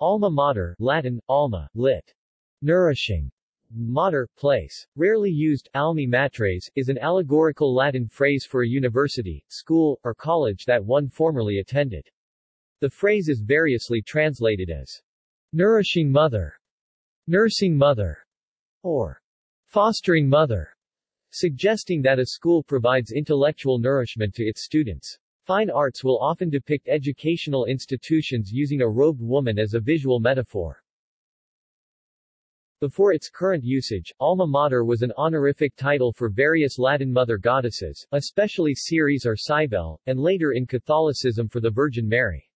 Alma mater, Latin, alma, lit. Nourishing. Mater, place. Rarely used, almi matres, is an allegorical Latin phrase for a university, school, or college that one formerly attended. The phrase is variously translated as nourishing mother, nursing mother, or fostering mother, suggesting that a school provides intellectual nourishment to its students. Fine arts will often depict educational institutions using a robed woman as a visual metaphor. Before its current usage, alma mater was an honorific title for various Latin mother goddesses, especially Ceres or Cybele, and later in Catholicism for the Virgin Mary.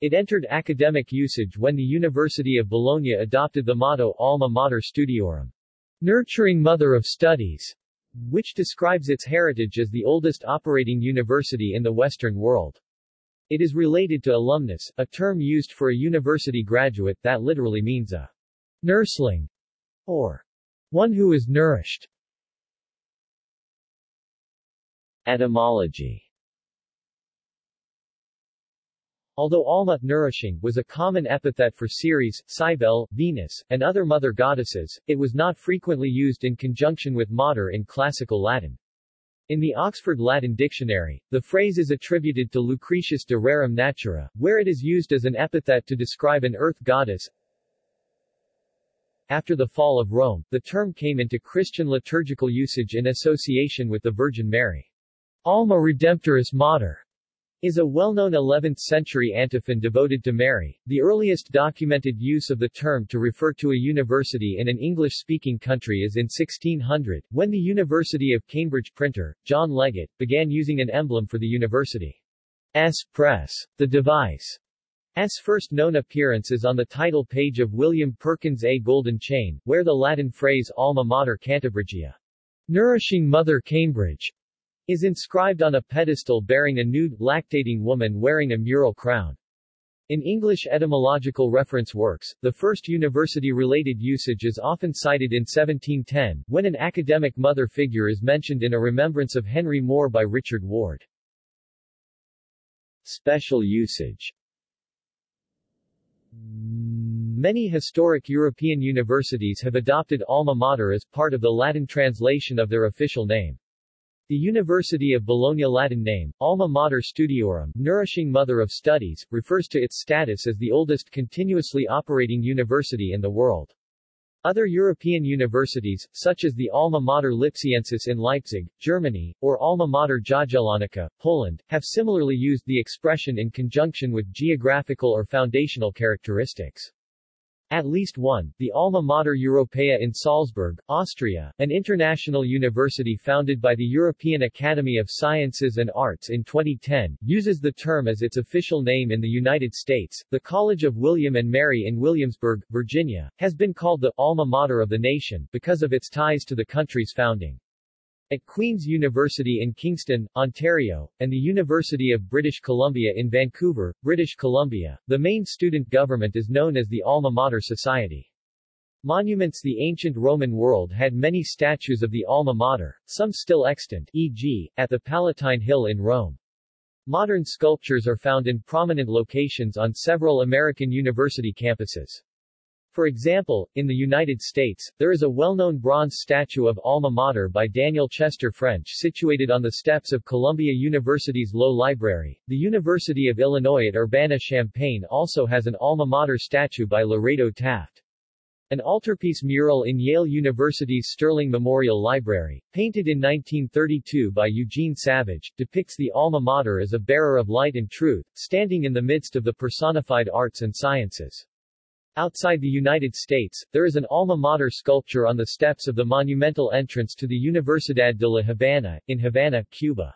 It entered academic usage when the University of Bologna adopted the motto Alma Mater Studiorum, nurturing mother of studies, which describes its heritage as the oldest operating university in the Western world. It is related to alumnus, a term used for a university graduate that literally means a nursling or one who is nourished. Etymology Although Alma, nourishing, was a common epithet for Ceres, Cybele, Venus, and other mother goddesses, it was not frequently used in conjunction with mater in classical Latin. In the Oxford Latin Dictionary, the phrase is attributed to Lucretius de Rerum Natura, where it is used as an epithet to describe an earth goddess, after the fall of Rome, the term came into Christian liturgical usage in association with the Virgin Mary. Alma Redemptoris Mater is a well-known 11th-century antiphon devoted to Mary. The earliest documented use of the term to refer to a university in an English-speaking country is in 1600, when the University of Cambridge printer, John Legate, began using an emblem for the university's press. The device S. first known appearance is on the title page of William Perkins' A Golden Chain, where the Latin phrase Alma Mater Cantabrigia, nourishing Mother Cambridge, is inscribed on a pedestal bearing a nude, lactating woman wearing a mural crown. In English etymological reference works, the first university-related usage is often cited in 1710, when an academic mother figure is mentioned in a remembrance of Henry More by Richard Ward. Special usage Many historic European universities have adopted alma mater as part of the Latin translation of their official name. The University of Bologna Latin name, Alma Mater Studiorum, Nourishing Mother of Studies, refers to its status as the oldest continuously operating university in the world. Other European universities, such as the Alma Mater Lipsiensis in Leipzig, Germany, or Alma Mater Jagiellonica, Poland, have similarly used the expression in conjunction with geographical or foundational characteristics. At least one, the Alma Mater Europaea in Salzburg, Austria, an international university founded by the European Academy of Sciences and Arts in 2010, uses the term as its official name in the United States. The College of William and Mary in Williamsburg, Virginia, has been called the alma mater of the nation because of its ties to the country's founding. At Queen's University in Kingston, Ontario, and the University of British Columbia in Vancouver, British Columbia, the main student government is known as the Alma Mater Society. Monuments The ancient Roman world had many statues of the Alma Mater, some still extant, e.g., at the Palatine Hill in Rome. Modern sculptures are found in prominent locations on several American university campuses. For example, in the United States, there is a well-known bronze statue of Alma Mater by Daniel Chester French situated on the steps of Columbia University's Low Library. The University of Illinois at Urbana-Champaign also has an Alma Mater statue by Lorado Taft. An altarpiece mural in Yale University's Sterling Memorial Library, painted in 1932 by Eugene Savage, depicts the Alma Mater as a bearer of light and truth, standing in the midst of the personified arts and sciences. Outside the United States, there is an alma mater sculpture on the steps of the monumental entrance to the Universidad de La Habana, in Havana, Cuba.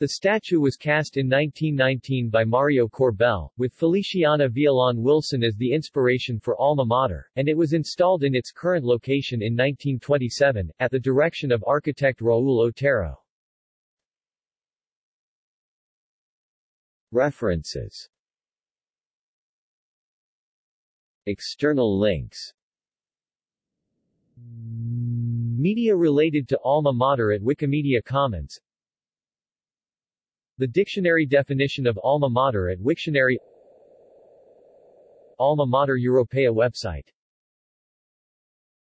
The statue was cast in 1919 by Mario Korbel, with Feliciana Villalon Wilson as the inspiration for Alma Mater, and it was installed in its current location in 1927, at the direction of architect Raul Otero. References External links. Media related to Alma Mater at Wikimedia Commons. The dictionary definition of Alma Mater at Wiktionary. Alma Mater Europaea website